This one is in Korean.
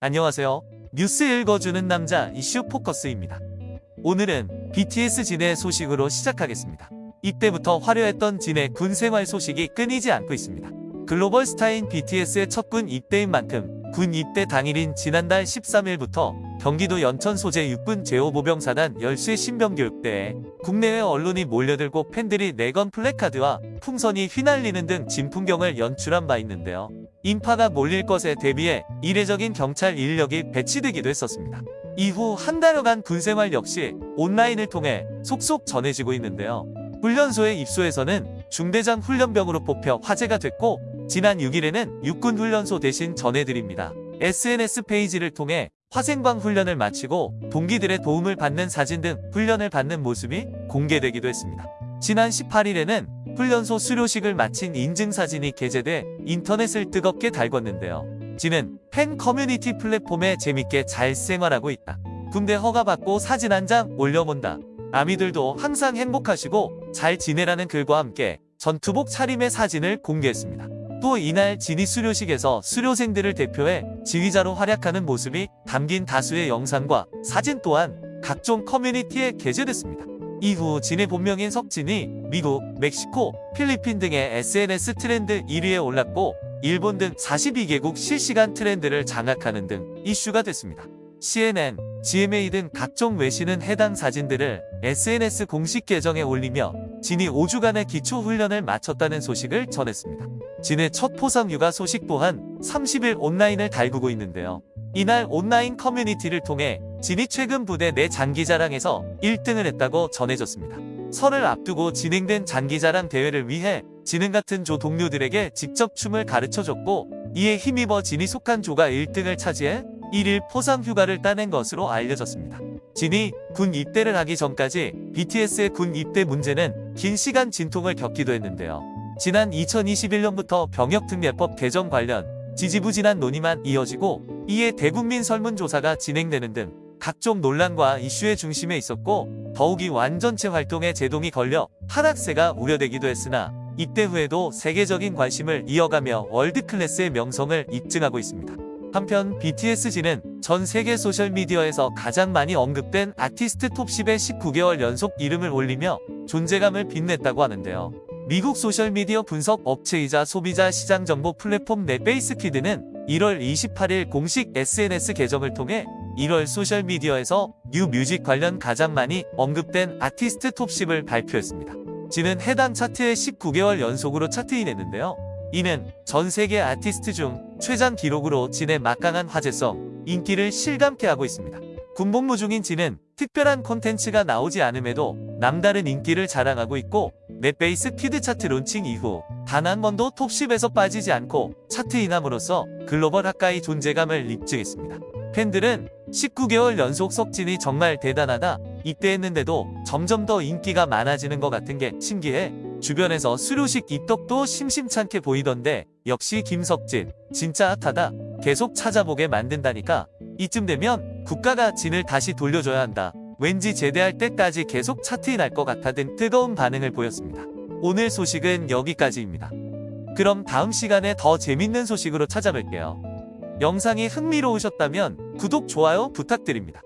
안녕하세요. 뉴스 읽어주는 남자 이슈 포커스입니다. 오늘은 BTS 진의 소식으로 시작하겠습니다. 이때부터 화려했던 진의 군 생활 소식이 끊이지 않고 있습니다. 글로벌 스타인 BTS의 첫 군 입대인 만큼 군 입대 당일인 지난달 13일부터 경기도 연천 소재 육군 제5보병사단 열수의 신병교육대에 국내외 언론이 몰려들고 팬들이 내건 플래카드와 풍선이 휘날리는 등 진풍경을 연출한 바 있는데요. 인파가 몰릴 것에 대비해 이례적인 경찰 인력이 배치되기도 했었습니다. 이후 한 달여간 군생활 역시 온라인을 통해 속속 전해지고 있는데요. 훈련소의 입소에서는 중대장 훈련병으로 뽑혀 화제가 됐고 지난 6일에는 육군 훈련소 대신 전해드립니다. SNS 페이지를 통해 화생방 훈련을 마치고 동기들의 도움을 받는 사진 등 훈련을 받는 모습이 공개되기도 했습니다. 지난 18일에는 훈련소 수료식을 마친 인증사진이 게재돼 인터넷을 뜨겁게 달궜는데요. 진은 팬 커뮤니티 플랫폼에 재밌게 잘 생활하고 있다. 군대 허가받고 사진 한 장 올려본다. 아미들도 항상 행복하시고 잘 지내라는 글과 함께 전투복 차림의 사진을 공개했습니다. 또 이날 진위 수료식에서 수료생들을 대표해 지휘자로 활약하는 모습이 담긴 다수의 영상과 사진 또한 각종 커뮤니티에 게재됐습니다. 이후 진의 본명인 석진이 미국, 멕시코, 필리핀 등의 SNS 트렌드 1위에 올랐고 일본 등 42개국 실시간 트렌드를 장악하는 등 이슈가 됐습니다. CNN, GMA 등 각종 외신은 해당 사진들을 SNS 공식 계정에 올리며 진이 5주간의 기초훈련을 마쳤다는 소식을 전했습니다. 진의 첫 포상 육아 소식 또한 30일 온라인을 달구고 있는데요. 이날 온라인 커뮤니티를 통해 진이 최근 부대 내 장기자랑에서 1등을 했다고 전해졌습니다. 설을 앞두고 진행된 장기자랑 대회를 위해 진은 같은 조 동료들에게 직접 춤을 가르쳐줬고 이에 힘입어 진이 속한 조가 1등을 차지해 1일 포상 휴가를 따낸 것으로 알려졌습니다. 진이 군 입대를 하기 전까지 BTS의 군 입대 문제는 긴 시간 진통을 겪기도 했는데요. 지난 2021년부터 병역특례법 개정 관련 지지부진한 논의만 이어지고 이에 대국민 설문조사가 진행되는 등 각종 논란과 이슈의 중심에 있었고 더욱이 완전체 활동에 제동이 걸려 하락세가 우려되기도 했으나 입대 후에도 세계적인 관심을 이어가며 월드클래스의 명성을 입증하고 있습니다. 한편 BTS진은 전 세계 소셜미디어에서 가장 많이 언급된 아티스트 톱10에 19개월 연속 이름을 올리며 존재감을 빛냈다고 하는데요. 미국 소셜미디어 분석 업체이자 소비자 시장 정보 플랫폼 NetBase Quid는 1월 28일 공식 SNS 계정을 통해 1월 소셜미디어에서 new music 관련 가장 많이 언급된 아티스트 톱10을 발표했습니다. 진은 해당 차트에 19개월 연속으로 차트인했는데요. 이는 전 세계 아티스트 중 최장 기록으로 진의 막강한 화제성, 인기를 실감케 하고 있습니다. 군복무 중인 진은 특별한 콘텐츠가 나오지 않음에도 남다른 인기를 자랑하고 있고 NetBase Quid 차트 론칭 이후 단 한 번도 톱10에서 빠지지 않고 차트인함으로써 글로벌 가까이 존재감을 입증했습니다. 팬들은 19개월 연속 석진이 정말 대단하다. 입대했는데도 점점 더 인기가 많아지는 것 같은 게 신기해. 주변에서 수료식 입덕도 심심찮게 보이던데 역시 김석진 진짜 핫하다. 계속 찾아보게 만든다니까. 이쯤 되면 국가가 진을 다시 돌려줘야 한다. 왠지 제대할 때까지 계속 차트인할 것 같아 등 뜨거운 반응을 보였습니다. 오늘 소식은 여기까지입니다. 그럼 다음 시간에 더 재밌는 소식으로 찾아뵐게요 영상이 흥미로우셨다면 구독, 좋아요 부탁드립니다